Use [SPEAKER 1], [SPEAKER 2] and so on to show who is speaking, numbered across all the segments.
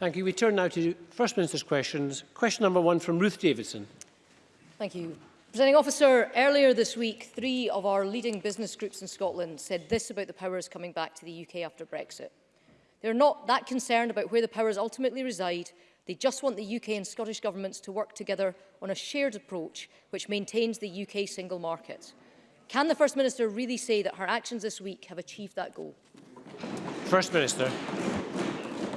[SPEAKER 1] Thank you. We turn now to First Minister's questions. Question number one from Ruth Davidson.
[SPEAKER 2] Thank you. Presenting officer, earlier this week, three of our leading business groups in Scotland said this about the powers coming back to the UK after Brexit. They're not that concerned about where the powers ultimately reside. They just want the UK and Scottish governments to work together on a shared approach which maintains the UK single market. Can the First Minister really say that her actions this week have achieved that goal?
[SPEAKER 1] First Minister.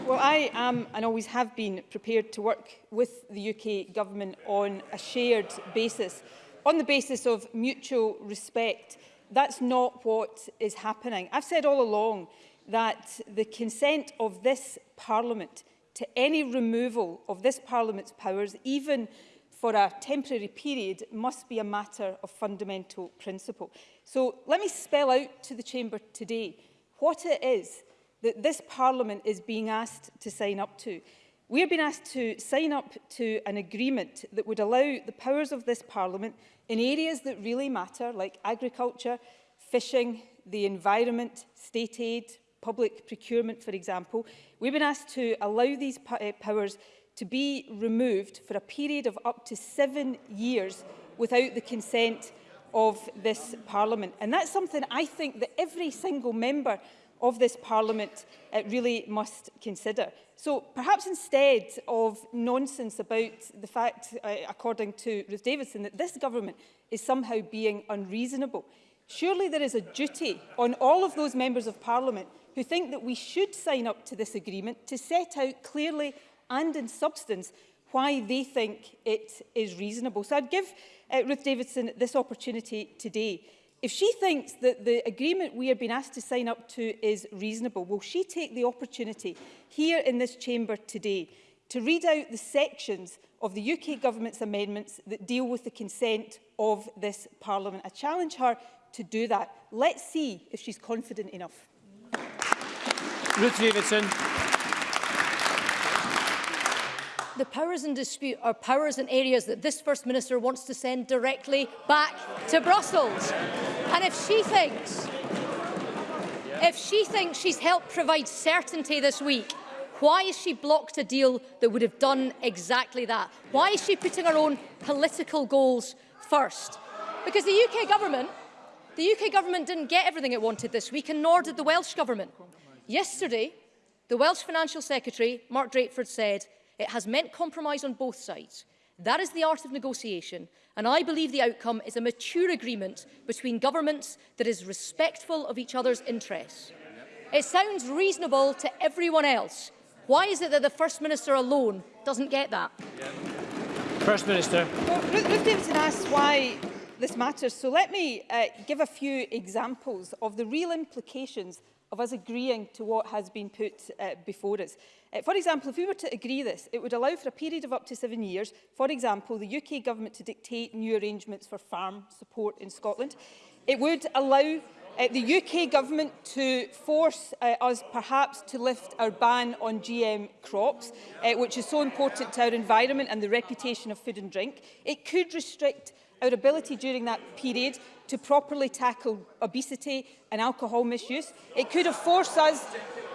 [SPEAKER 3] Well, I am and always have been prepared to work with the UK Government on a shared basis, on the basis of mutual respect. That's not what is happening. I've said all along that the consent of this Parliament to any removal of this Parliament's powers, even for a temporary period must be a matter of fundamental principle. So let me spell out to the Chamber today what it is that this Parliament is being asked to sign up to. We have been asked to sign up to an agreement that would allow the powers of this Parliament in areas that really matter, like agriculture, fishing, the environment, state aid, public procurement, for example. We've been asked to allow these eh, powers to be removed for a period of up to seven years without the consent of this Parliament. And that's something I think that every single member of this Parliament uh, really must consider. So perhaps instead of nonsense about the fact, uh, according to Ruth Davidson, that this government is somehow being unreasonable, surely there is a duty on all of those members of Parliament who think that we should sign up to this agreement to set out clearly and in substance why they think it is reasonable. So I'd give uh, Ruth Davidson this opportunity today. If she thinks that the agreement we have been asked to sign up to is reasonable, will she take the opportunity here in this chamber today to read out the sections of the UK Government's amendments that deal with the consent of this Parliament? I challenge her to do that. Let's see if she's confident enough.
[SPEAKER 1] Ruth Davidson
[SPEAKER 2] the powers in dispute are powers in areas that this First Minister wants to send directly back to Brussels. And if she thinks, if she thinks she's helped provide certainty this week, why is she blocked a deal that would have done exactly that? Why is she putting her own political goals first? Because the UK government, the UK government didn't get everything it wanted this week, and nor did the Welsh government. Yesterday, the Welsh Financial Secretary, Mark Drakeford, said It has meant compromise on both sides. That is the art of negotiation, and I believe the outcome is a mature agreement between governments that is respectful of each other's interests. It sounds reasonable to everyone else. Why is it that the First Minister alone doesn't get that?
[SPEAKER 1] First Minister.
[SPEAKER 3] Well, Ruth Davidson asks why this matters, so let me uh, give a few examples of the real implications of us agreeing to what has been put uh, before us. Uh, for example, if we were to agree this, it would allow for a period of up to seven years, for example, the UK government to dictate new arrangements for farm support in Scotland. It would allow uh, the UK government to force uh, us perhaps to lift our ban on GM crops, uh, which is so important to our environment and the reputation of food and drink. It could restrict our ability during that period to properly tackle obesity and alcohol misuse. It could have forced us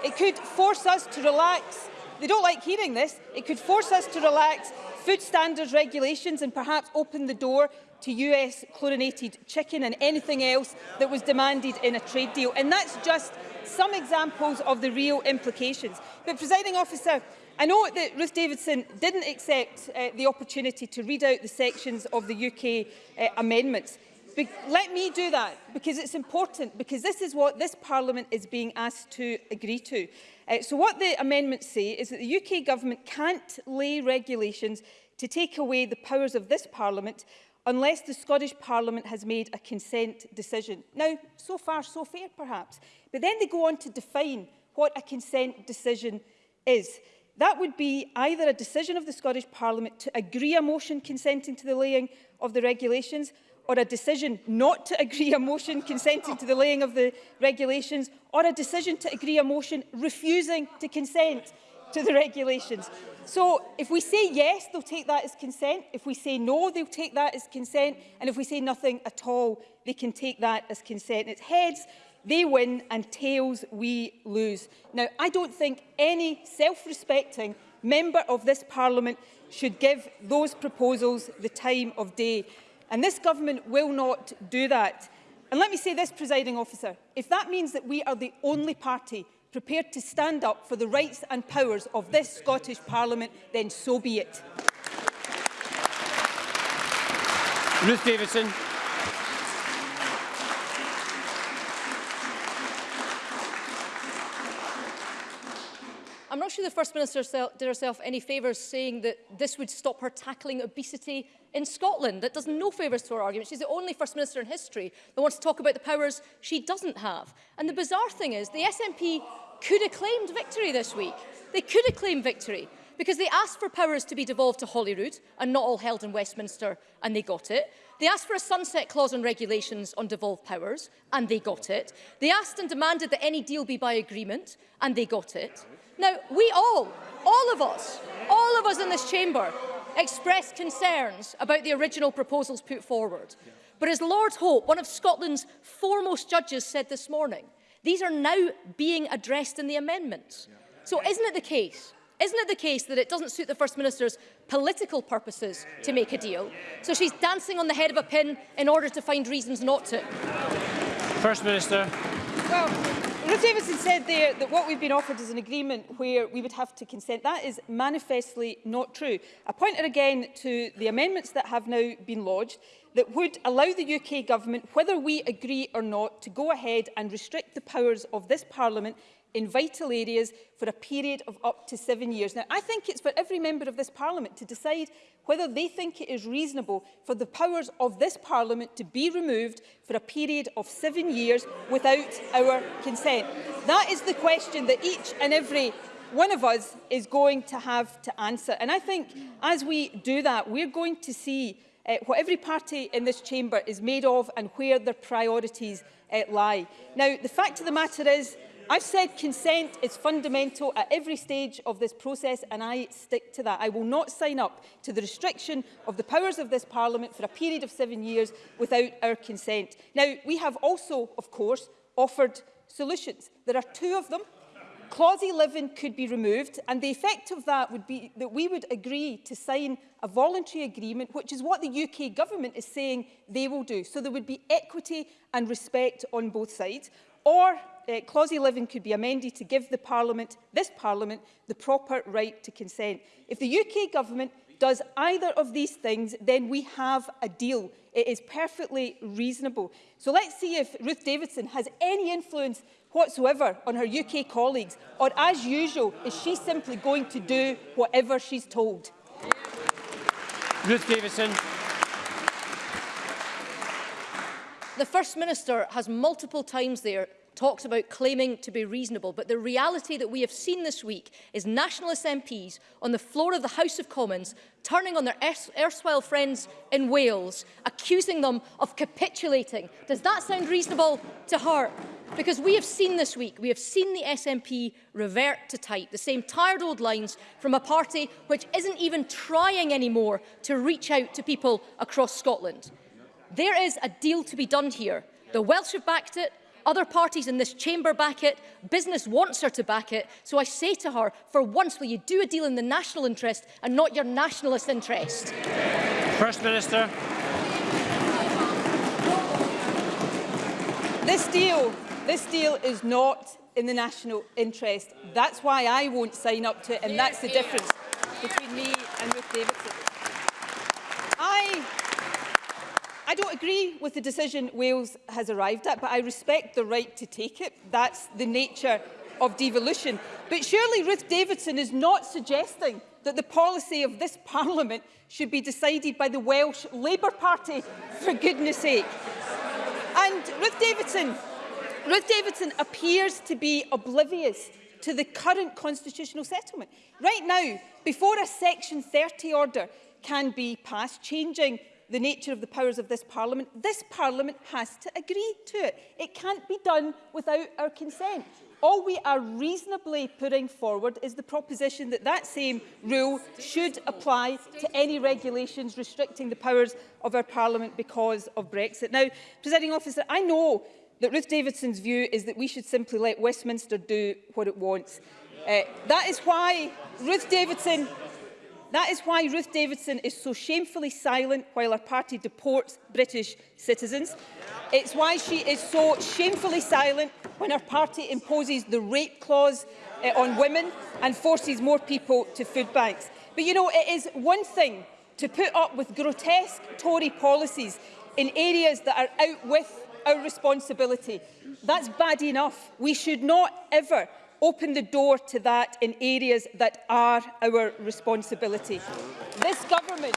[SPEAKER 3] It could force us to relax. They don't like hearing this. It could force us to relax food standards regulations and perhaps open the door to US chlorinated chicken and anything else that was demanded in a trade deal. And that's just some examples of the real implications. But, presiding officer, I know that Ruth Davidson didn't accept uh, the opportunity to read out the sections of the UK uh, amendments. Be let me do that because it's important, because this is what this Parliament is being asked to agree to. Uh, so what the amendments say is that the UK Government can't lay regulations to take away the powers of this Parliament unless the Scottish Parliament has made a consent decision. Now, so far, so fair, perhaps. But then they go on to define what a consent decision is. That would be either a decision of the Scottish Parliament to agree a motion consenting to the laying of the regulations or a decision not to agree a motion consenting to the laying of the regulations or a decision to agree a motion refusing to consent to the regulations. So if we say yes, they'll take that as consent. If we say no, they'll take that as consent. And if we say nothing at all, they can take that as consent. And It's heads, they win, and tails, we lose. Now, I don't think any self-respecting member of this parliament should give those proposals the time of day. And this government will not do that. And let me say this, presiding officer, if that means that we are the only party prepared to stand up for the rights and powers of this Scottish Parliament, then so be it.
[SPEAKER 1] Ruth Davidson.
[SPEAKER 2] not sure the First Minister did herself any favours saying that this would stop her tackling obesity in Scotland. That does no favours to her argument. She's the only First Minister in history that wants to talk about the powers she doesn't have. And the bizarre thing is the SNP could have claimed victory this week. They could have claimed victory because they asked for powers to be devolved to Holyrood and not all held in Westminster and they got it. They asked for a sunset clause on regulations on devolved powers and they got it. They asked and demanded that any deal be by agreement and they got it. Now, we all, all of us, all of us in this chamber expressed concerns about the original proposals put forward. But as Lord Hope, one of Scotland's foremost judges, said this morning, these are now being addressed in the amendments. So isn't it the case Isn't it the case that it doesn't suit the First Minister's political purposes to make a deal? So she's dancing on the head of a pin in order to find reasons not to.
[SPEAKER 1] First Minister.
[SPEAKER 3] Well, Rose Davidson said there that what we've been offered is an agreement where we would have to consent. That is manifestly not true. I point her again to the amendments that have now been lodged that would allow the UK Government, whether we agree or not, to go ahead and restrict the powers of this Parliament in vital areas for a period of up to seven years. Now, I think it's for every member of this Parliament to decide whether they think it is reasonable for the powers of this Parliament to be removed for a period of seven years without our consent. That is the question that each and every one of us is going to have to answer. And I think as we do that, we're going to see uh, what every party in this chamber is made of and where their priorities uh, lie. Now, the fact of the matter is I've said consent is fundamental at every stage of this process and I stick to that. I will not sign up to the restriction of the powers of this Parliament for a period of seven years without our consent. Now, we have also, of course, offered solutions. There are two of them. Clause 11 could be removed and the effect of that would be that we would agree to sign a voluntary agreement, which is what the UK government is saying they will do. So there would be equity and respect on both sides. Or uh, Clause 11 could be amended to give the Parliament, this Parliament, the proper right to consent. If the UK Government does either of these things, then we have a deal. It is perfectly reasonable. So let's see if Ruth Davidson has any influence whatsoever on her UK colleagues, or as usual, is she simply going to do whatever she's told?
[SPEAKER 1] Ruth Davidson.
[SPEAKER 2] The First Minister has multiple times there talks about claiming to be reasonable, but the reality that we have seen this week is nationalist MPs on the floor of the House of Commons turning on their erstwhile friends in Wales, accusing them of capitulating. Does that sound reasonable to heart? Because we have seen this week, we have seen the SNP revert to type, the same tired old lines from a party which isn't even trying anymore to reach out to people across Scotland. There is a deal to be done here. The Welsh have backed it, Other parties in this chamber back it, business wants her to back it, so I say to her, for once will you do a deal in the national interest and not your nationalist interest?
[SPEAKER 1] First Minister.
[SPEAKER 3] This deal, this deal is not in the national interest. That's why I won't sign up to it, and that's the difference between me and Ruth Davidson. I don't agree with the decision Wales has arrived at, but I respect the right to take it. That's the nature of devolution. But surely Ruth Davidson is not suggesting that the policy of this Parliament should be decided by the Welsh Labour Party, for goodness sake. And Ruth Davidson, Ruth Davidson appears to be oblivious to the current constitutional settlement. Right now, before a Section 30 order can be passed, changing the nature of the powers of this Parliament, this Parliament has to agree to it. It can't be done without our consent. All we are reasonably putting forward is the proposition that that same rule should apply to any regulations restricting the powers of our Parliament because of Brexit. Now, Presiding Officer, I know that Ruth Davidson's view is that we should simply let Westminster do what it wants. Uh, that is why Ruth Davidson That is why Ruth Davidson is so shamefully silent while her party deports British citizens. It's why she is so shamefully silent when her party imposes the rape clause uh, on women and forces more people to food banks. But you know, it is one thing to put up with grotesque Tory policies in areas that are out with our responsibility. That's bad enough. We should not ever open the door to that in areas that are our responsibility. This government,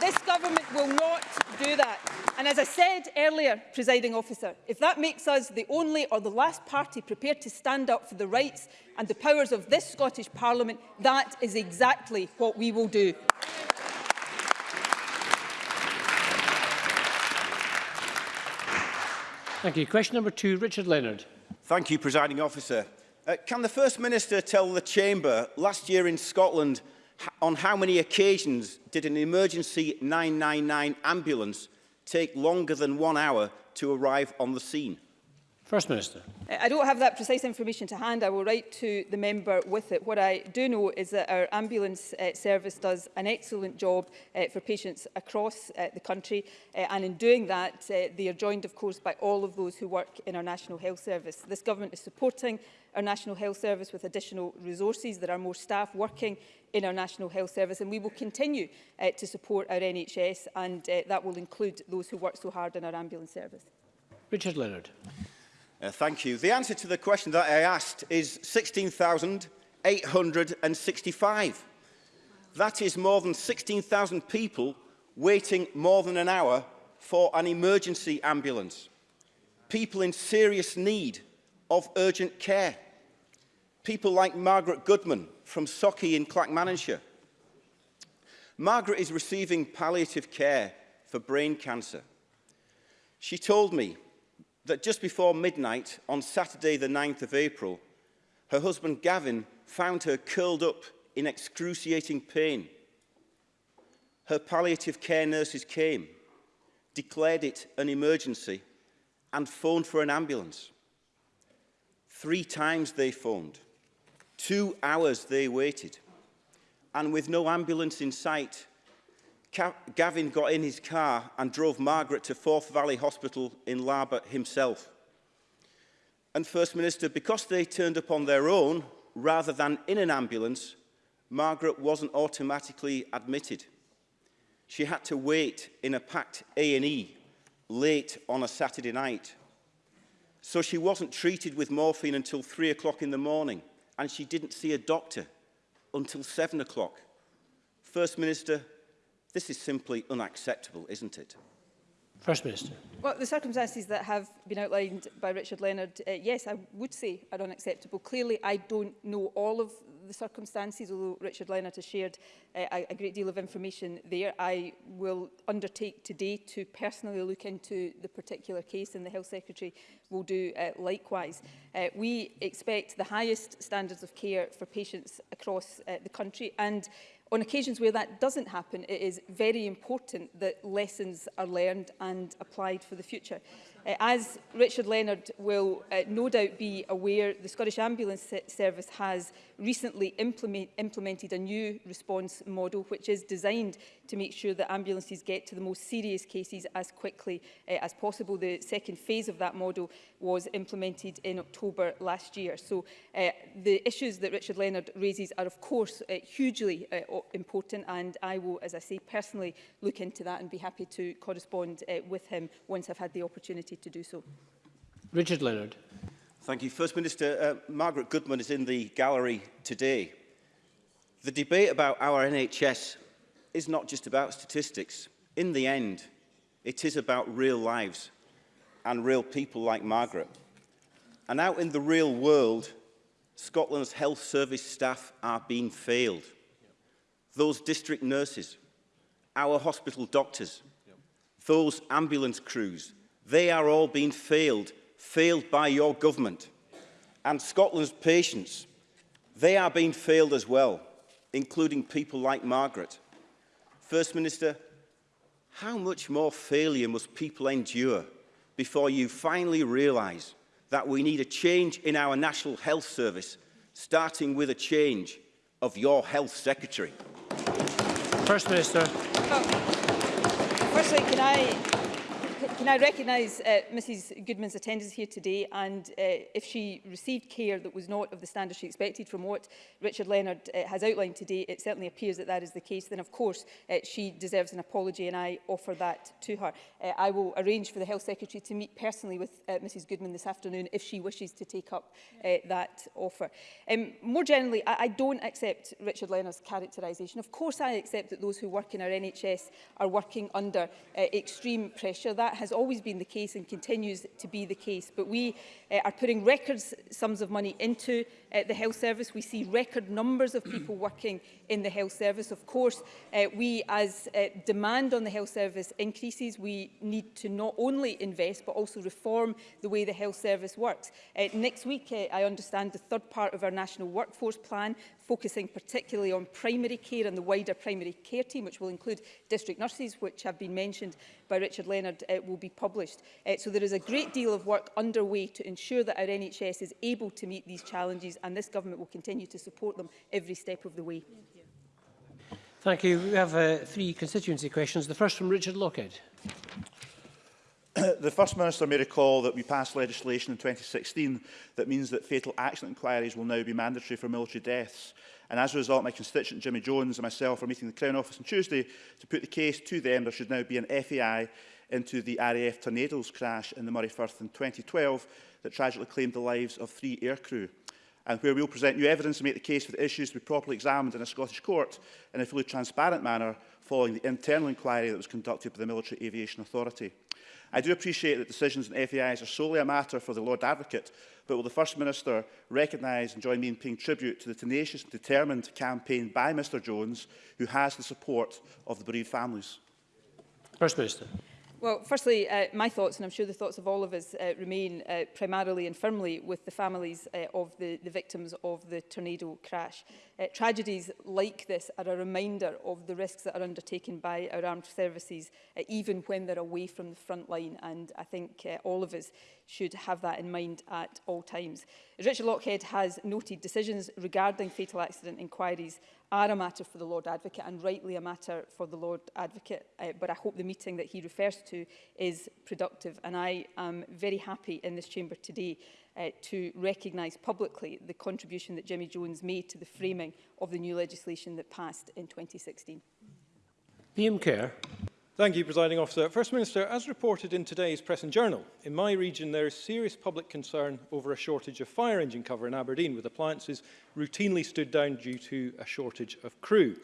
[SPEAKER 3] this government will not do that. And as I said earlier, presiding officer, if that makes us the only or the last party prepared to stand up for the rights and the powers of this Scottish Parliament, that is exactly what we will do.
[SPEAKER 1] Thank you. Question number two, Richard Leonard.
[SPEAKER 4] Thank you, presiding officer. Uh, can the First Minister tell the Chamber last year in Scotland on how many occasions did an emergency 999 ambulance take longer than one hour to arrive on the scene?
[SPEAKER 1] First Minister.
[SPEAKER 3] Uh, I don't have that precise information to hand. I will write to the member with it. What I do know is that our ambulance uh, service does an excellent job uh, for patients across uh, the country. Uh, and in doing that, uh, they are joined, of course, by all of those who work in our National Health Service. This government is supporting our National Health Service with additional resources. There are more staff working in our National Health Service and we will continue uh, to support our NHS and uh, that will include those who work so hard in our ambulance service.
[SPEAKER 1] Richard Leonard.
[SPEAKER 4] Uh, thank you. The answer to the question that I asked is 16,865. That is more than 16,000 people waiting more than an hour for an emergency ambulance. People in serious need of urgent care people like Margaret Goodman from Socky in Clackmannanshire. Margaret is receiving palliative care for brain cancer. She told me that just before midnight on Saturday the 9th of April, her husband Gavin found her curled up in excruciating pain. Her palliative care nurses came, declared it an emergency and phoned for an ambulance. Three times they phoned. Two hours they waited. And with no ambulance in sight, Gavin got in his car and drove Margaret to Forth Valley Hospital in Larbert himself. And First Minister, because they turned up on their own rather than in an ambulance, Margaret wasn't automatically admitted. She had to wait in a packed A&E late on a Saturday night. So she wasn't treated with morphine until 3 o'clock in the morning and she didn't see a doctor until seven o'clock. First Minister, this is simply unacceptable, isn't it?
[SPEAKER 1] First Minister.
[SPEAKER 3] Well, the circumstances that have been outlined by Richard Leonard, uh, yes, I would say are unacceptable. Clearly, I don't know all of the circumstances, although Richard Leonard has shared uh, a great deal of information there. I will undertake today to personally look into the particular case, and the Health Secretary will do uh, likewise. Uh, we expect the highest standards of care for patients across uh, the country, and On occasions where that doesn't happen, it is very important that lessons are learned and applied for the future. Uh, as Richard Leonard will uh, no doubt be aware, the Scottish Ambulance Service has recently implement, implemented a new response model which is designed to make sure that ambulances get to the most serious cases as quickly uh, as possible. The second phase of that model was implemented in October last year. So uh, the issues that Richard Leonard raises are of course uh, hugely uh, important and I will, as I say, personally look into that and be happy to correspond uh, with him once I've had the opportunity to do so.
[SPEAKER 1] Richard Leonard.
[SPEAKER 4] Thank you. First Minister, uh, Margaret Goodman is in the gallery today. The debate about our NHS is not just about statistics. In the end, it is about real lives and real people like Margaret. And out in the real world, Scotland's health service staff are being failed. Those district nurses, our hospital doctors, those ambulance crews, they are all being failed, failed by your government. And Scotland's patients, they are being failed as well, including people like Margaret. First Minister, how much more failure must people endure before you finally realise that we need a change in our National Health Service, starting with a change of your Health Secretary?
[SPEAKER 1] First Minister. Oh.
[SPEAKER 3] Firstly, can I can I recognise uh, Mrs Goodman's attendance here today and uh, if she received care that was not of the standard she expected from what Richard Leonard uh, has outlined today, it certainly appears that that is the case, then of course uh, she deserves an apology and I offer that to her. Uh, I will arrange for the Health Secretary to meet personally with uh, Mrs Goodman this afternoon if she wishes to take up uh, that offer. Um, more generally, I, I don't accept Richard Leonard's characterisation. Of course I accept that those who work in our NHS are working under uh, extreme pressure. That has always been the case and continues to be the case. But we uh, are putting record sums of money into uh, the health service. We see record numbers of people working in the health service. Of course, uh, we as uh, demand on the health service increases, we need to not only invest but also reform the way the health service works. Uh, next week, uh, I understand the third part of our national workforce plan focusing particularly on primary care and the wider primary care team, which will include district nurses, which have been mentioned by Richard Leonard, uh, will be published. Uh, so there is a great deal of work underway to ensure that our NHS is able to meet these challenges and this government will continue to support them every step of the way.
[SPEAKER 1] Thank you. We have uh, three constituency questions. The first from Richard Lockhead.
[SPEAKER 5] the First Minister may recall that we passed legislation in 2016 that means that fatal accident inquiries will now be mandatory for military deaths. And as a result, my constituent Jimmy Jones and myself are meeting the Crown Office on Tuesday to put the case to them there should now be an FAI into the RAF Tornadoes crash in the Murray Firth in 2012 that tragically claimed the lives of three aircrew and where will present new evidence to make the case for the issues to be properly examined in a Scottish court in a fully transparent manner following the internal inquiry that was conducted by the Military Aviation Authority. I do appreciate that decisions in FAIs are solely a matter for the Lord Advocate, but will the First Minister recognise and join me in paying tribute to the tenacious and determined campaign by Mr Jones, who has the support of the bereaved families?
[SPEAKER 1] First Minister.
[SPEAKER 3] Well, firstly, uh, my thoughts, and I'm sure the thoughts of all of us, uh, remain uh, primarily and firmly with the families uh, of the, the victims of the tornado crash. Uh, tragedies like this are a reminder of the risks that are undertaken by our armed services, uh, even when they're away from the front line, and I think uh, all of us should have that in mind at all times. As Richard Lockhead has noted, decisions regarding fatal accident inquiries are a matter for the Lord Advocate and rightly a matter for the Lord Advocate, uh, but I hope the meeting that he refers to is productive. And I am very happy in this chamber today uh, to recognise publicly the contribution that Jimmy Jones made to the framing of the new legislation that passed in 2016.
[SPEAKER 1] PM Kerr.
[SPEAKER 6] Thank you, Presiding Officer. First Minister, as reported in today's Press and Journal, in my region there is serious public concern over a shortage of fire engine cover in Aberdeen, with appliances routinely stood down due to a shortage of crew.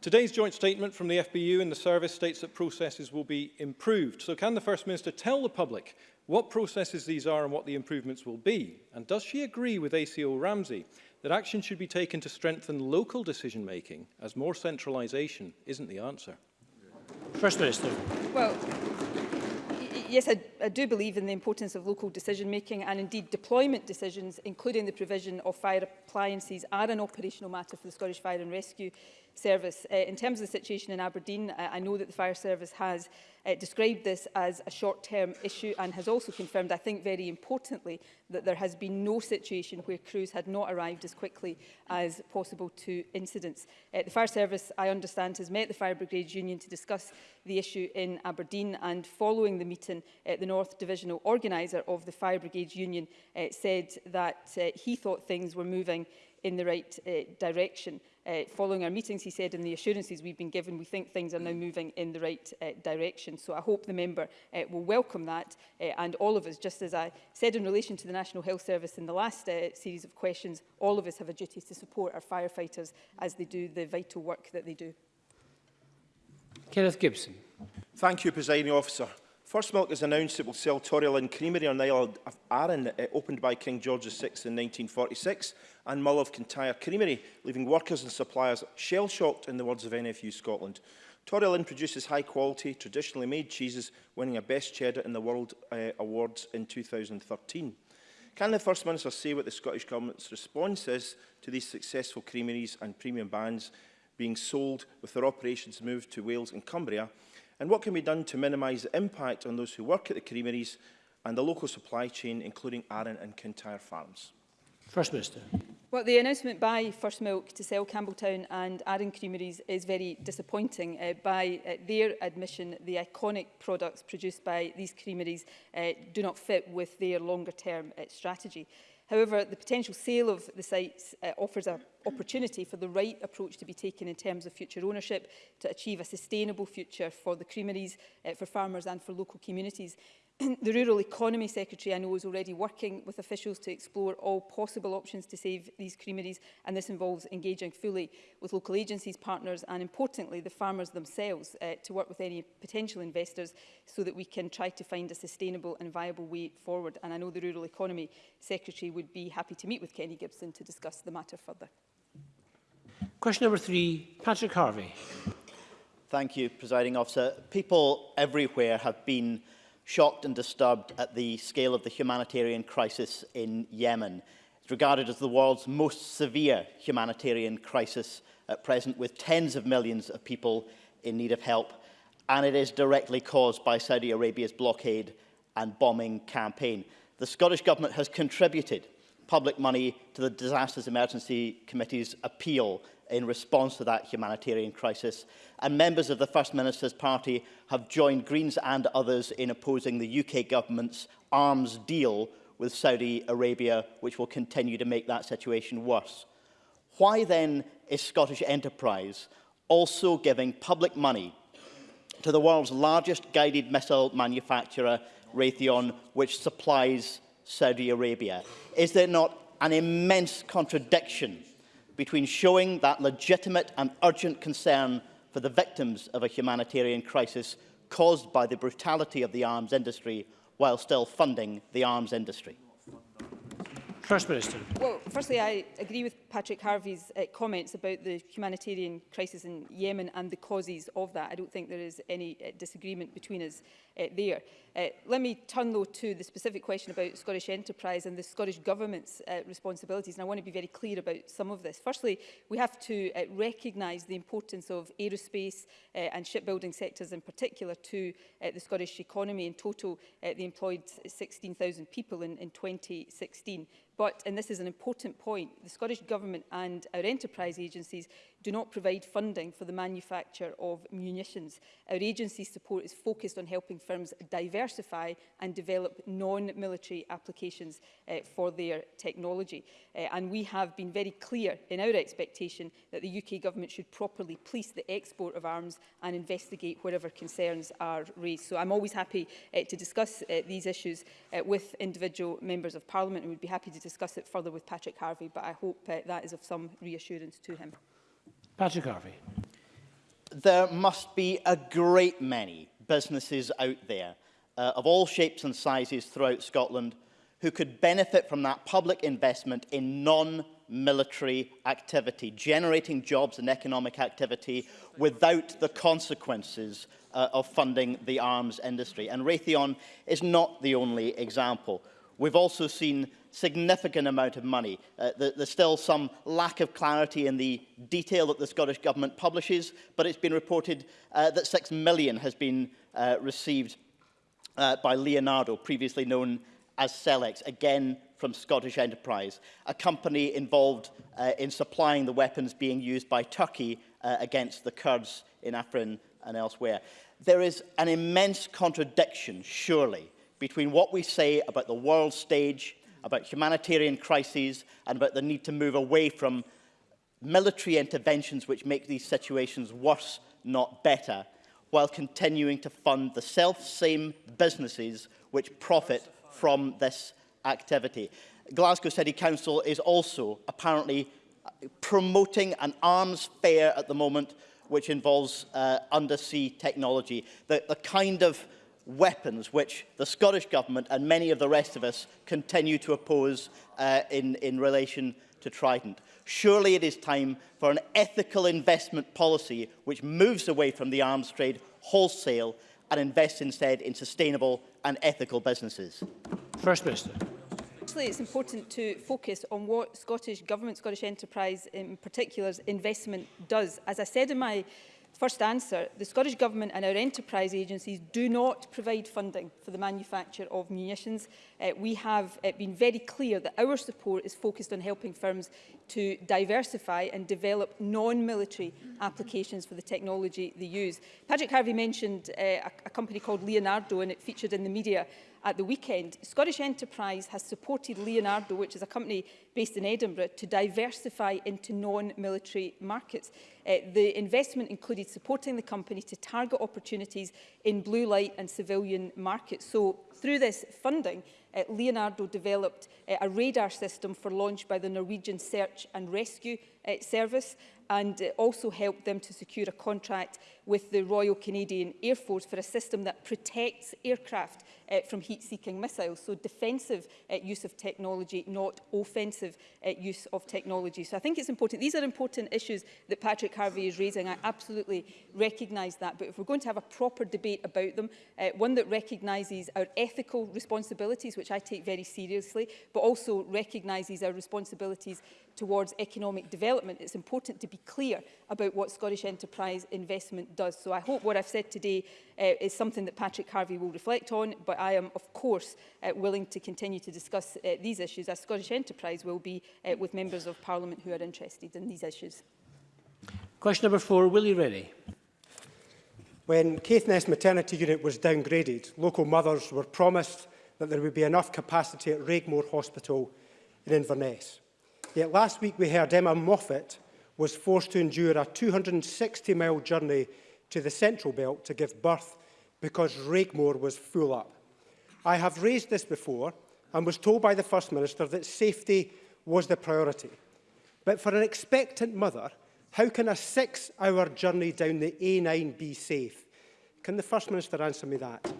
[SPEAKER 6] Today's joint statement from the FBU and the service states that processes will be improved. So can the First Minister tell the public what processes these are and what the improvements will be? And does she agree with ACO Ramsey that action should be taken to strengthen local decision-making, as more centralisation isn't the answer?
[SPEAKER 1] First Minister.
[SPEAKER 3] Well, yes, I, I do believe in the importance of local decision-making and indeed deployment decisions, including the provision of fire appliances, are an operational matter for the Scottish Fire and Rescue Service. Uh, in terms of the situation in Aberdeen, I, I know that the Fire Service has uh, described this as a short-term issue and has also confirmed, I think very importantly, that there has been no situation where crews had not arrived as quickly as possible to incidents. Uh, the Fire Service, I understand, has met the Fire Brigade Union to discuss the issue in Aberdeen and following the meeting, uh, the North Divisional Organiser of the Fire Brigade Union uh, said that uh, he thought things were moving in the right uh, direction uh, following our meetings, he said, and the assurances we've been given, we think things are now moving in the right uh, direction. So I hope the member uh, will welcome that uh, and all of us, just as I said in relation to the National Health Service in the last uh, series of questions, all of us have a duty to support our firefighters as they do the vital work that they do.
[SPEAKER 1] Kenneth Gibson.
[SPEAKER 7] Thank you, Presiding Officer. First Milk has announced it will sell and Creamery on the Isle of Arran, uh, opened by King George VI in 1946 and Mull of Kintyre Creamery, leaving workers and suppliers shell-shocked in the words of NFU Scotland. Torrey Lynn produces high-quality, traditionally made cheeses, winning a Best Cheddar in the World uh, Awards in 2013. Can the First Minister say what the Scottish Government's response is to these successful creameries and premium brands being sold with their operations moved to Wales and Cumbria? And what can be done to minimise the impact on those who work at the creameries and the local supply chain, including Arran and Kintyre Farms?
[SPEAKER 1] First Minister.
[SPEAKER 3] Well, the announcement by First Milk to sell Campbelltown and Arran Creameries is very disappointing. Uh, by uh, their admission, the iconic products produced by these creameries uh, do not fit with their longer-term uh, strategy. However, the potential sale of the sites uh, offers an opportunity for the right approach to be taken in terms of future ownership to achieve a sustainable future for the creameries, uh, for farmers and for local communities. the Rural Economy Secretary I know is already working with officials to explore all possible options to save these creameries and this involves engaging fully with local agencies, partners and importantly the farmers themselves uh, to work with any potential investors so that we can try to find a sustainable and viable way forward and I know the Rural Economy Secretary would be happy to meet with Kenny Gibson to discuss the matter further.
[SPEAKER 1] Question number three, Patrick Harvey.
[SPEAKER 8] Thank you, Presiding Officer. People everywhere have been shocked and disturbed at the scale of the humanitarian crisis in Yemen. It's regarded as the world's most severe humanitarian crisis at present, with tens of millions of people in need of help, and it is directly caused by Saudi Arabia's blockade and bombing campaign. The Scottish Government has contributed public money to the Disasters Emergency Committee's appeal in response to that humanitarian crisis. And members of the First Minister's party have joined Greens and others in opposing the UK government's arms deal with Saudi Arabia, which will continue to make that situation worse. Why then is Scottish Enterprise also giving public money to the world's largest guided missile manufacturer, Raytheon, which supplies Saudi Arabia? Is there not an immense contradiction between showing that legitimate and urgent concern for the victims of a humanitarian crisis caused by the brutality of the arms industry while still funding the arms industry?
[SPEAKER 1] First Minister.
[SPEAKER 3] Well, firstly, I agree with Patrick Harvey's uh, comments about the humanitarian crisis in Yemen and the causes of that. I don't think there is any uh, disagreement between us uh, there. Uh, let me turn though to the specific question about Scottish enterprise and the Scottish Government's uh, responsibilities. And I want to be very clear about some of this. Firstly, we have to uh, recognise the importance of aerospace uh, and shipbuilding sectors in particular to uh, the Scottish economy. In total, uh, they employed 16,000 people in, in 2016. But, and this is an important point, the Scottish Government Government and our enterprise agencies do not provide funding for the manufacture of munitions. Our agency's support is focused on helping firms diversify and develop non-military applications uh, for their technology. Uh, and we have been very clear in our expectation that the UK government should properly police the export of arms and investigate wherever concerns are raised. So I'm always happy uh, to discuss uh, these issues uh, with individual members of parliament and would be happy to discuss it further with Patrick Harvey, but I hope uh, that is of some reassurance to him.
[SPEAKER 1] Patrick Harvey.
[SPEAKER 8] There must be a great many businesses out there uh, of all shapes and sizes throughout Scotland who could benefit from that public investment in non-military activity, generating jobs and economic activity without the consequences uh, of funding the arms industry. And Raytheon is not the only example. We've also seen significant amount of money. Uh, there's still some lack of clarity in the detail that the Scottish Government publishes, but it's been reported uh, that £6 has been uh, received uh, by Leonardo, previously known as Celex, again from Scottish Enterprise, a company involved uh, in supplying the weapons being used by Turkey uh, against the Kurds in Afrin and elsewhere. There is an immense contradiction, surely, between what we say about the world stage about humanitarian crises and about the need to move away from military interventions which make these situations worse, not better, while continuing to fund the self-same businesses which profit from this activity. Glasgow City Council is also apparently promoting an arms fair at the moment which involves uh, undersea technology. The, the kind of weapons which the Scottish Government and many of the rest of us continue to oppose uh, in, in relation to Trident. Surely it is time for an ethical investment policy which moves away from the arms trade wholesale and invests instead in sustainable and ethical businesses.
[SPEAKER 1] First Minister.
[SPEAKER 3] Actually, it's important to focus on what Scottish Government, Scottish Enterprise in particular, investment does. As I said in my First answer, the Scottish Government and our enterprise agencies do not provide funding for the manufacture of munitions. Uh, we have uh, been very clear that our support is focused on helping firms to diversify and develop non-military applications for the technology they use. Patrick Harvey mentioned uh, a, a company called Leonardo and it featured in the media at the weekend. Scottish Enterprise has supported Leonardo, which is a company based in Edinburgh, to diversify into non-military markets. Uh, the investment included supporting the company to target opportunities in blue light and civilian markets. So through this funding, uh, Leonardo developed uh, a radar system for launch by the Norwegian Search and Rescue uh, Service and uh, also helped them to secure a contract with the Royal Canadian Air Force for a system that protects aircraft uh, from heat-seeking missiles. So defensive uh, use of technology, not offensive uh, use of technology. So I think it's important. These are important issues that Patrick Harvey is raising. I absolutely recognise that. But if we're going to have a proper debate about them, uh, one that recognises our ethical responsibilities, which I take very seriously, but also recognises our responsibilities towards economic development, it's important to be clear about what Scottish enterprise investment does. So I hope what I've said today uh, is something that Patrick Harvey will reflect on, but I am, of course, uh, willing to continue to discuss uh, these issues, as Scottish Enterprise will be uh, with members of Parliament who are interested in these issues.
[SPEAKER 1] Question number four, Willie Rennie.
[SPEAKER 9] When Caithness Maternity Unit was downgraded, local mothers were promised that there would be enough capacity at Raigmore Hospital in Inverness. Yet last week we heard Emma Moffat was forced to endure a 260-mile journey to the Central Belt to give birth because Rigmore was full up. I have raised this before and was told by the First Minister that safety was the priority. But for an expectant mother, how can a six-hour journey down the A9 be safe? Can the First Minister answer me that?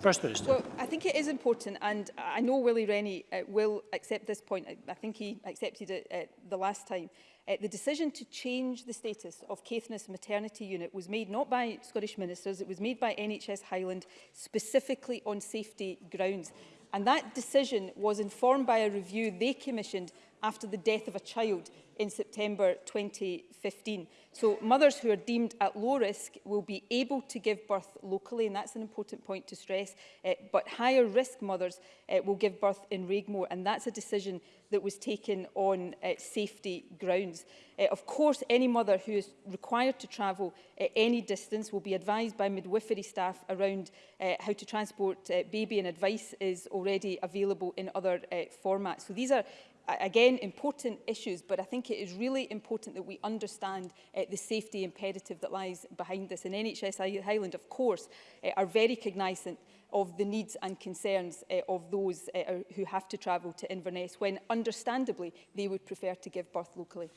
[SPEAKER 1] First Minister.
[SPEAKER 3] Well, I think it is important, and I know Willie Rennie uh, will accept this point. I, I think he accepted it uh, the last time. Uh, the decision to change the status of Caithness maternity unit was made not by Scottish ministers, it was made by NHS Highland specifically on safety grounds. And that decision was informed by a review they commissioned after the death of a child in September 2015. So mothers who are deemed at low risk will be able to give birth locally, and that's an important point to stress, uh, but higher risk mothers uh, will give birth in Regmore, and that's a decision that was taken on uh, safety grounds. Uh, of course, any mother who is required to travel uh, any distance will be advised by midwifery staff around uh, how to transport uh, baby, and advice is already available in other uh, formats. So these are again, important issues, but I think it is really important that we understand uh, the safety imperative that lies behind this. And NHS Highland, of course, uh, are very cognizant of the needs and concerns uh, of those uh, who have to travel to Inverness when, understandably, they would prefer to give birth locally.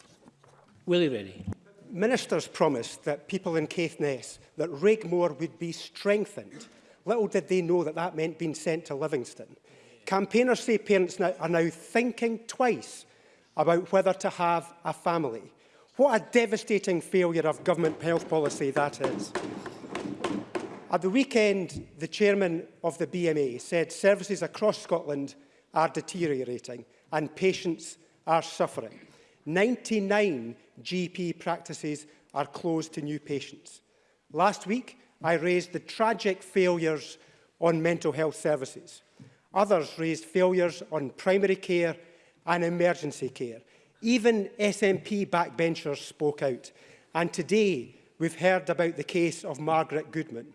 [SPEAKER 1] Willie Rennie.
[SPEAKER 9] Ministers promised that people in Caithness, that Rigmore would be strengthened. Little did they know that that meant being sent to Livingston. Campaigners say parents now are now thinking twice about whether to have a family. What a devastating failure of government health policy that is. At the weekend, the chairman of the BMA said services across Scotland are deteriorating and patients are suffering. 99 GP practices are closed to new patients. Last week, I raised the tragic failures on mental health services. Others raised failures on primary care and emergency care. Even SNP backbenchers spoke out. And today we've heard about the case of Margaret Goodman.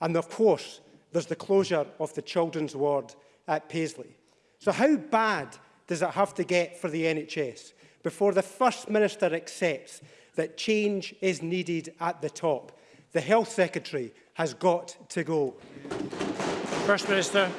[SPEAKER 9] And of course, there's the closure of the children's ward at Paisley. So how bad does it have to get for the NHS before the First Minister accepts that change is needed at the top? The Health Secretary has got to go.
[SPEAKER 1] First Minister.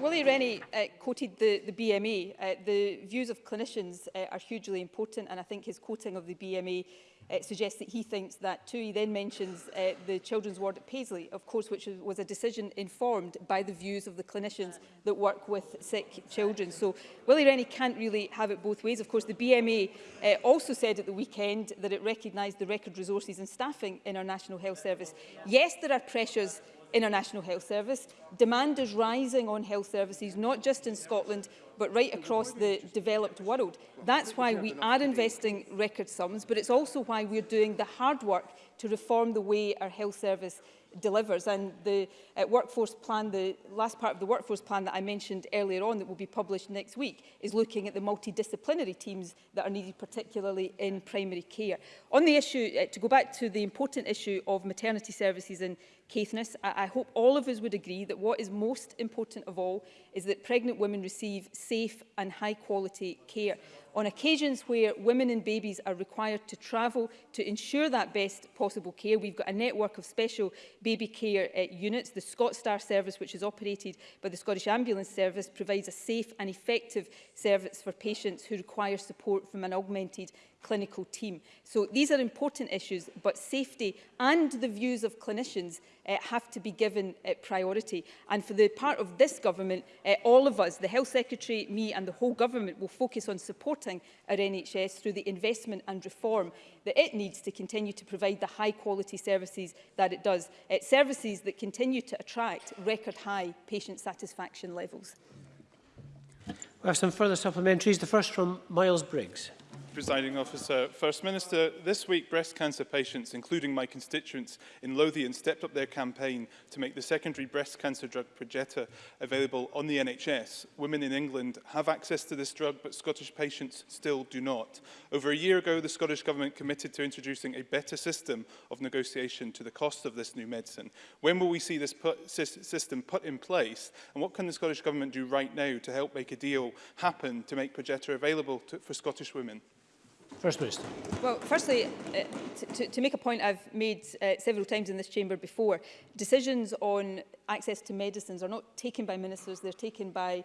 [SPEAKER 3] Willie Rennie uh, quoted the, the BMA. E. Uh, the views of clinicians uh, are hugely important, and I think his quoting of the BMA e, uh, suggests that he thinks that too. He then mentions uh, the children's ward at Paisley, of course, which was a decision informed by the views of the clinicians that work with sick children. So Willie Rennie can't really have it both ways. Of course, the BMA e, uh, also said at the weekend that it recognised the record resources and staffing in our National Health Service. Yes, there are pressures in our National Health Service. Demand is rising on health services, not just in Scotland, but right across the developed world. That's why we are investing record sums, but it's also why we're doing the hard work to reform the way our health service delivers. And the uh, workforce plan, the last part of the workforce plan that I mentioned earlier on that will be published next week, is looking at the multidisciplinary teams that are needed, particularly in primary care. On the issue, uh, to go back to the important issue of maternity services and Caithness, I, I hope all of us would agree that what is most important of all is that pregnant women receive safe and high quality care. On occasions where women and babies are required to travel to ensure that best possible care, we've got a network of special baby care uh, units. The ScotStar service, which is operated by the Scottish Ambulance Service, provides a safe and effective service for patients who require support from an augmented clinical team. So these are important issues, but safety and the views of clinicians uh, have to be given uh, priority. And for the part of this government, uh, all of us, the Health Secretary, me and the whole government will focus on supporting our NHS through the investment and reform that it needs to continue to provide the high quality services that it does. Uh, services that continue to attract record high patient satisfaction levels.
[SPEAKER 1] We have some further supplementaries. The first from Miles Briggs.
[SPEAKER 10] Presiding Officer. First Minister, this week breast cancer patients, including my constituents in Lothian, stepped up their campaign to make the secondary breast cancer drug Progetta available on the NHS. Women in England have access to this drug, but Scottish patients still do not. Over a year ago, the Scottish Government committed to introducing a better system of negotiation to the cost of this new medicine. When will we see this put, system put in place, and what can the Scottish Government do right now to help make a deal happen to make Progetta available to, for Scottish women?
[SPEAKER 1] First Minister.
[SPEAKER 3] Well, firstly, uh, to, to make a point I've made uh, several times in this chamber before, decisions on access to medicines are not taken by ministers, they're taken by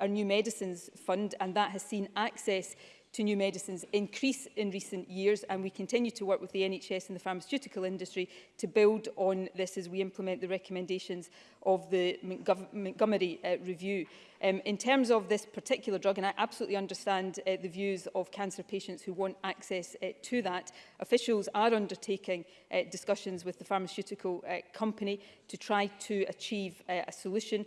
[SPEAKER 3] our new medicines fund and that has seen access to new medicines increase in recent years and we continue to work with the NHS and the pharmaceutical industry to build on this as we implement the recommendations of the Montgomery uh, review. Um, in terms of this particular drug, and I absolutely understand uh, the views of cancer patients who want access uh, to that, officials are undertaking uh, discussions with the pharmaceutical uh, company to try to achieve uh, a solution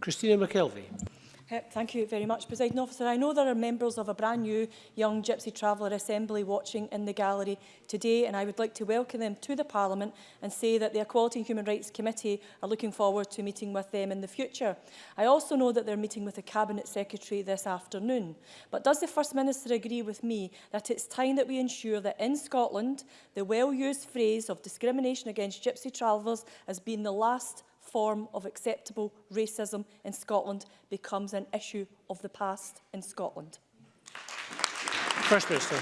[SPEAKER 1] Christina McKelvey.
[SPEAKER 11] Thank you very much, President Officer. I know there are members of a brand new Young Gypsy Traveller Assembly watching in the gallery today, and I would like to welcome them to the Parliament and say that the Equality and Human Rights Committee are looking forward to meeting with them in the future. I also know that they're meeting with the Cabinet Secretary this afternoon. But does the First Minister agree with me that it's time that we ensure that in Scotland, the well-used phrase of discrimination against Gypsy travellers has been the last form of acceptable racism in Scotland becomes an issue of the past in Scotland.
[SPEAKER 1] First Minister.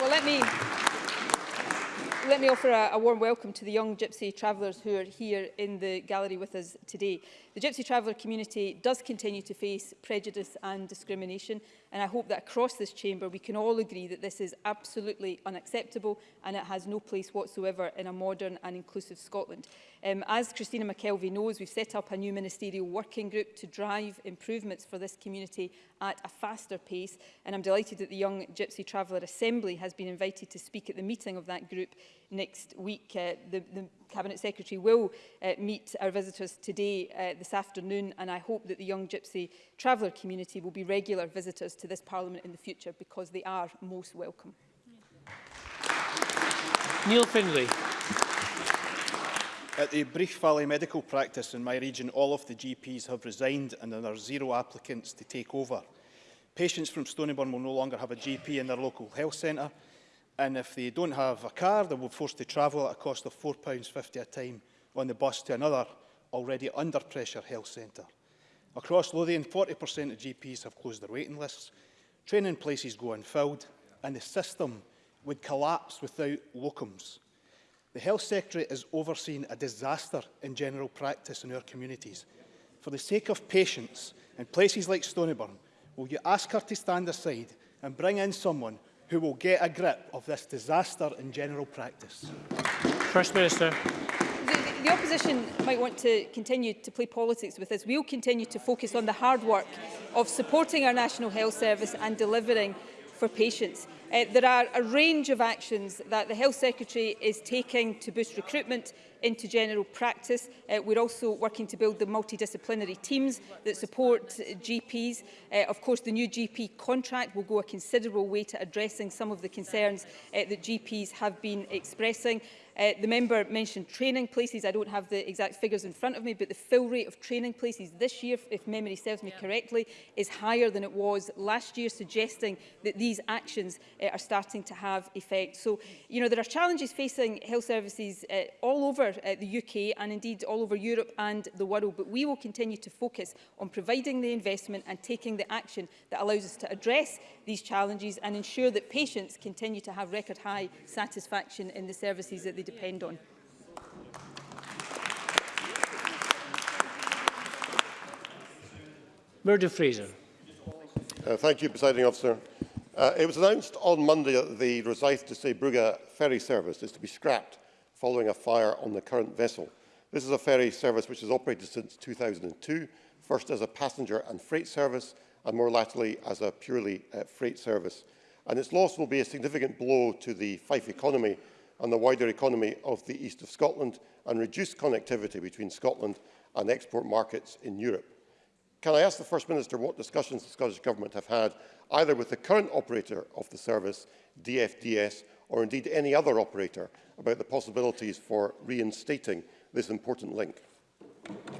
[SPEAKER 3] Well, let me let me offer a, a warm welcome to the young Gypsy travellers who are here in the gallery with us today. The Gypsy traveller community does continue to face prejudice and discrimination And I hope that across this chamber we can all agree that this is absolutely unacceptable and it has no place whatsoever in a modern and inclusive Scotland. Um, as Christina McKelvey knows, we've set up a new ministerial working group to drive improvements for this community at a faster pace. And I'm delighted that the Young Gypsy Traveller Assembly has been invited to speak at the meeting of that group next week. Uh, the, the Cabinet Secretary will uh, meet our visitors today, uh, this afternoon, and I hope that the young gypsy traveller community will be regular visitors to this Parliament in the future because they are most welcome.
[SPEAKER 1] Neil Findlay.
[SPEAKER 12] At the Brief Valley Medical Practice in my region, all of the GPs have resigned and there are zero applicants to take over. Patients from Stonyburn will no longer have a GP in their local health centre. And if they don't have a car, they will be forced to travel at a cost of £4.50 a time on the bus to another already under pressure health centre. Across Lothian, 40% of GPs have closed their waiting lists, training places go unfilled, and the system would collapse without locums. The Health Secretary has overseen a disaster in general practice in our communities. For the sake of patients in places like Stonyburn, will you ask her to stand aside and bring in someone who will get a grip of this disaster in general practice.
[SPEAKER 1] First Minister.
[SPEAKER 3] The, the opposition might want to continue to play politics with this. We'll continue to focus on the hard work of supporting our National Health Service and delivering for patients. Uh, there are a range of actions that the Health Secretary is taking to boost recruitment into general practice. Uh, we're also working to build the multidisciplinary teams that support GPs. Uh, of course, the new GP contract will go a considerable way to addressing some of the concerns uh, that GPs have been expressing. Uh, the member mentioned training places. I don't have the exact figures in front of me, but the fill rate of training places this year, if memory serves me yeah. correctly, is higher than it was last year, suggesting that these actions uh, are starting to have effect. So, you know, there are challenges facing health services uh, all over uh, the UK and indeed all over Europe and the world, but we will continue to focus on providing the investment and taking the action that allows us to address these challenges and ensure that patients continue to have record high satisfaction in the services that they depend on.
[SPEAKER 1] Murdo Fraser.
[SPEAKER 13] Uh, thank you, Presiding Officer. Uh, it was announced on Monday that the Rosyth to Zeebrugge ferry service is to be scrapped following a fire on the current vessel. This is a ferry service which has operated since 2002, first as a passenger and freight service, and more latterly as a purely uh, freight service. And its loss will be a significant blow to the Fife economy and the wider economy of the east of Scotland and reduce connectivity between Scotland and export markets in Europe. Can I ask the First Minister what discussions the Scottish Government have had either with the current operator of the service, DFDS, or indeed any other operator about the possibilities for reinstating this important link?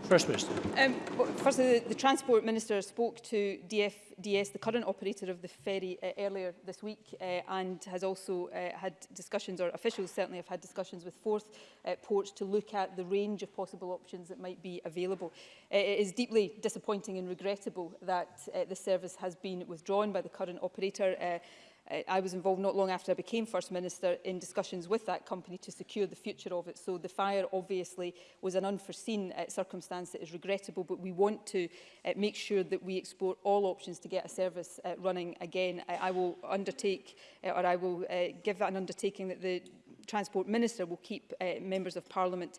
[SPEAKER 1] First Minister.
[SPEAKER 3] Um, well, firstly, the, the Transport Minister spoke to DFDS, the current operator of the ferry, uh, earlier this week uh, and has also uh, had discussions, or officials certainly have had discussions with Forth uh, Ports to look at the range of possible options that might be available. Uh, it is deeply disappointing and regrettable that uh, the service has been withdrawn by the current operator. Uh, uh, I was involved not long after I became First Minister in discussions with that company to secure the future of it. So the fire obviously was an unforeseen uh, circumstance that is regrettable, but we want to uh, make sure that we explore all options to get a service uh, running again. I, I will undertake, uh, or I will uh, give that an undertaking that the Transport Minister will keep uh, members of Parliament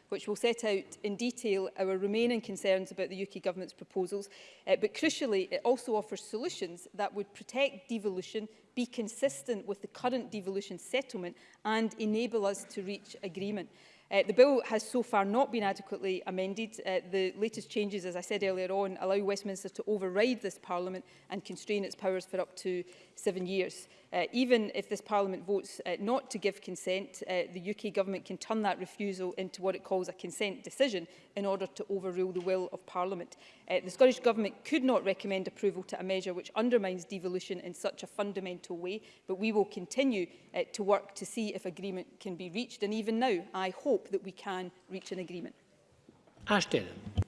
[SPEAKER 3] which will set out in detail our remaining concerns about the UK Government's proposals, uh, but crucially it also offers solutions that would protect devolution, be consistent with the current devolution settlement and enable us to reach agreement. Uh, the bill has so far not been adequately amended. Uh, the latest changes, as I said earlier on, allow Westminster to override this Parliament and constrain its powers for up to seven years. Uh, even if this Parliament votes uh, not to give consent, uh, the UK Government can turn that refusal into what it calls a consent decision in order to overrule the will of Parliament. Uh, the Scottish Government could not recommend approval to a measure which undermines devolution in such a fundamental way, but we will continue uh, to work to see if agreement can be reached. And even now, I hope hope that we can reach an agreement.
[SPEAKER 1] Ashton.
[SPEAKER 14] Thank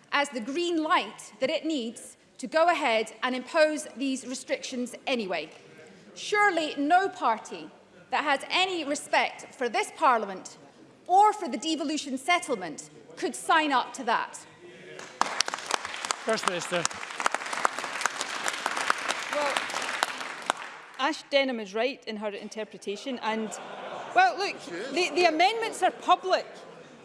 [SPEAKER 14] as the green light that it needs to go ahead and impose these restrictions anyway. Surely no party that has any respect for this Parliament or for the devolution settlement could sign up to that.
[SPEAKER 1] First Minister.
[SPEAKER 3] Well, Ash Denham is right in her interpretation and, well, look, the, the amendments are public.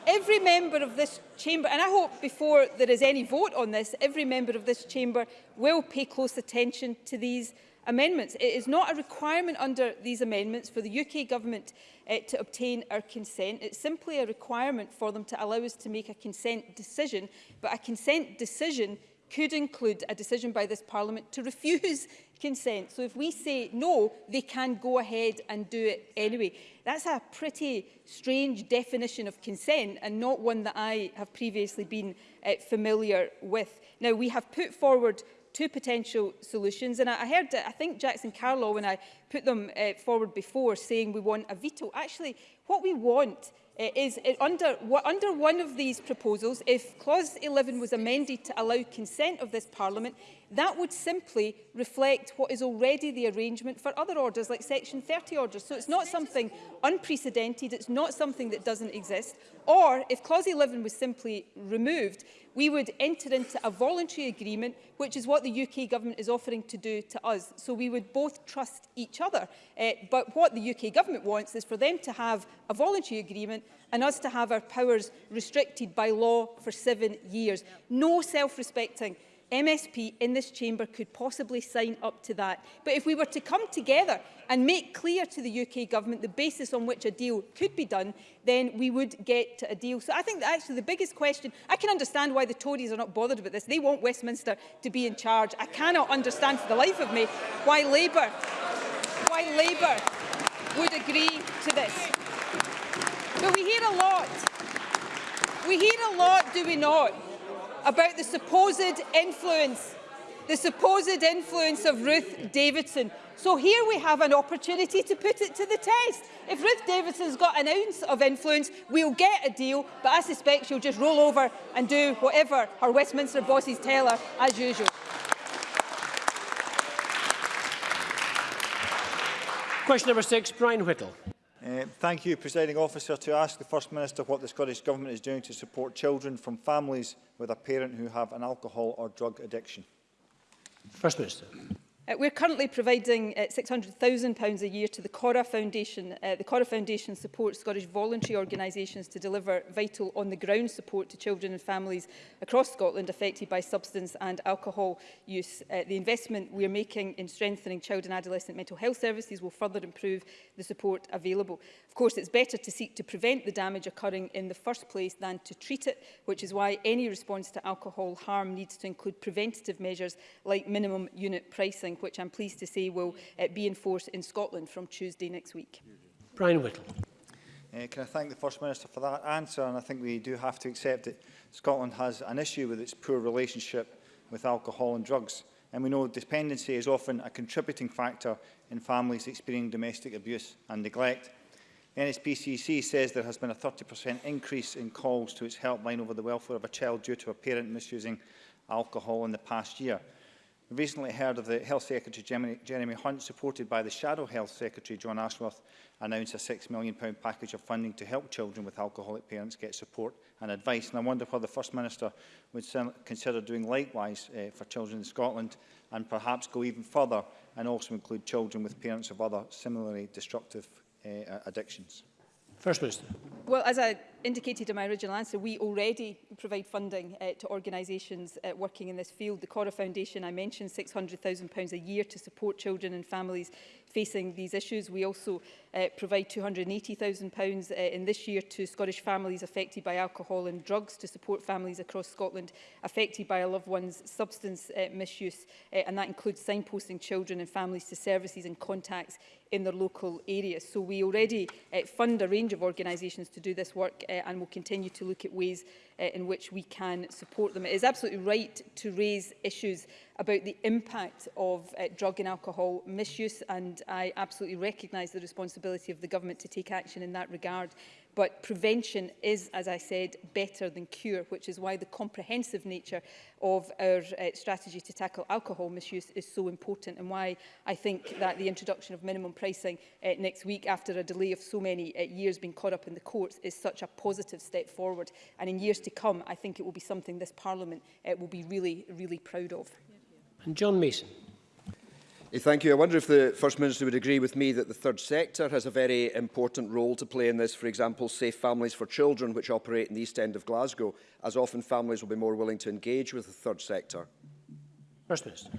[SPEAKER 3] every member of this chamber, and I hope before there is any vote on this, every member of this chamber will pay close attention to these amendments. It is not a requirement under these amendments for the UK government uh, to obtain our consent. It's simply a requirement for them to allow us to make a consent decision, but a consent decision could include a decision by this Parliament to refuse consent. So if we say no, they can go ahead and do it anyway. That's a pretty strange definition of consent and not one that I have previously been uh, familiar with. Now, we have put forward two potential solutions. And I, I heard, I think, Jackson Carlow, when I put them uh, forward before, saying we want a veto. Actually, what we want uh, is uh, under, under one of these proposals, if Clause 11 was amended to allow consent of this Parliament, that would simply reflect what is already the arrangement for other orders, like Section 30 orders. So it's not something unprecedented, it's not something that doesn't exist. Or if Clause 11 was simply removed, we would enter into a voluntary agreement, which is what the UK government is offering to do to us. So we would both trust each other. Uh, but what the UK government wants is for them to have a voluntary agreement and us to have our powers restricted by law for seven years. No self-respecting MSP in this chamber could possibly sign up to that. But if we were to come together and make clear to the UK government the basis on which a deal could be done, then we would get to a deal. So I think actually the biggest question, I can understand why the Tories are not bothered about this. They want Westminster to be in charge. I cannot understand for the life of me why Labour, why Labour would agree to this. But we hear a lot. We hear a lot, do we not, about the supposed influence, the supposed influence of Ruth Davidson. So here we have an opportunity to put it to the test. If Ruth Davidson's got an ounce of influence, we'll get a deal, but I suspect she'll just roll over and do whatever her Westminster bosses tell her, as usual.
[SPEAKER 1] Question number six, Brian Whittle.
[SPEAKER 15] Uh, thank you, Presiding Officer, to ask the First Minister what the Scottish Government is doing to support children from families with a parent who have an alcohol or drug addiction.
[SPEAKER 1] First Minister.
[SPEAKER 3] Uh, we're currently providing uh, £600,000 a year to the Cora Foundation. Uh, the Cora Foundation supports Scottish voluntary organisations to deliver vital on-the-ground support to children and families across Scotland affected by substance and alcohol use. Uh, the investment we are making in strengthening child and adolescent mental health services will further improve the support available. Of course, it's better to seek to prevent the damage occurring in the first place than to treat it, which is why any response to alcohol harm needs to include preventative measures like minimum unit pricing which I'm pleased to say will uh, be in force in Scotland from Tuesday next week.
[SPEAKER 1] Brian Whittle.
[SPEAKER 15] Uh, can I thank the First Minister for that answer? And I think we do have to accept that Scotland has an issue with its poor relationship with alcohol and drugs. And we know dependency is often a contributing factor in families experiencing domestic abuse and neglect. The NSPCC says there has been a 30% increase in calls to its helpline over the welfare of a child due to a parent misusing alcohol in the past year recently heard of the Health Secretary Jeremy Hunt, supported by the Shadow Health Secretary John Ashworth, announce a £6 million package of funding to help children with alcoholic parents get support and advice. And I wonder whether the First Minister would consider doing likewise uh, for children in Scotland and perhaps go even further and also include children with parents of other similarly destructive uh, addictions.
[SPEAKER 1] First Minister.
[SPEAKER 3] Well, as I indicated in my original answer, we already provide funding uh, to organisations uh, working in this field. The Cora Foundation, I mentioned, £600,000 a year to support children and families facing these issues. We also uh, provide £280,000 uh, in this year to Scottish families affected by alcohol and drugs to support families across Scotland affected by a loved one's substance uh, misuse. Uh, and that includes signposting children and families to services and contacts in their local areas. So we already uh, fund a range of organisations to do this work uh, and will continue to look at ways uh, in which we can support them. It is absolutely right to raise issues about the impact of uh, drug and alcohol misuse and I absolutely recognise the responsibility of the government to take action in that regard But prevention is, as I said, better than cure, which is why the comprehensive nature of our uh, strategy to tackle alcohol misuse is so important and why I think that the introduction of minimum pricing uh, next week after a delay of so many uh, years being caught up in the courts is such a positive step forward. And in years to come, I think it will be something this Parliament uh, will be really, really proud of.
[SPEAKER 1] And John Mason.
[SPEAKER 16] Thank you. I wonder if the First Minister would agree with me that the third sector has a very important role to play in this. For example, Safe Families for Children, which operate in the East End of Glasgow, as often families will be more willing to engage with the third sector.
[SPEAKER 1] First Minister.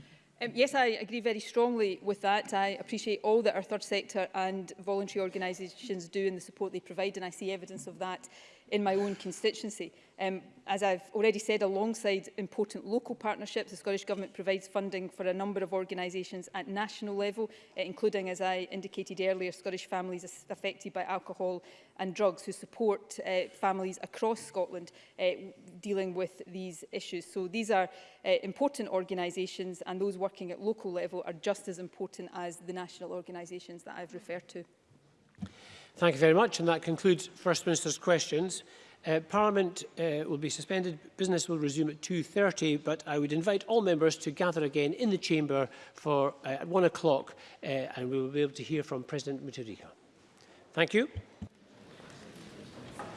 [SPEAKER 3] Um, yes, I agree very strongly with that. I appreciate all that our third sector and voluntary organisations do and the support they provide, and I see evidence of that in my own constituency. Um, as I've already said, alongside important local partnerships, the Scottish Government provides funding for a number of organisations at national level, eh, including, as I indicated earlier, Scottish families affected by alcohol and drugs who support uh, families across Scotland uh, dealing with these issues. So these are uh, important organisations and those working at local level are just as important as the national organisations that I've referred to.
[SPEAKER 1] Thank you very much, and that concludes First Minister's questions. Uh, Parliament uh, will be suspended. Business will resume at 2.30, but I would invite all members to gather again in the chamber for uh, at 1 o'clock, uh, and we will be able to hear from President Mutharika. Thank you.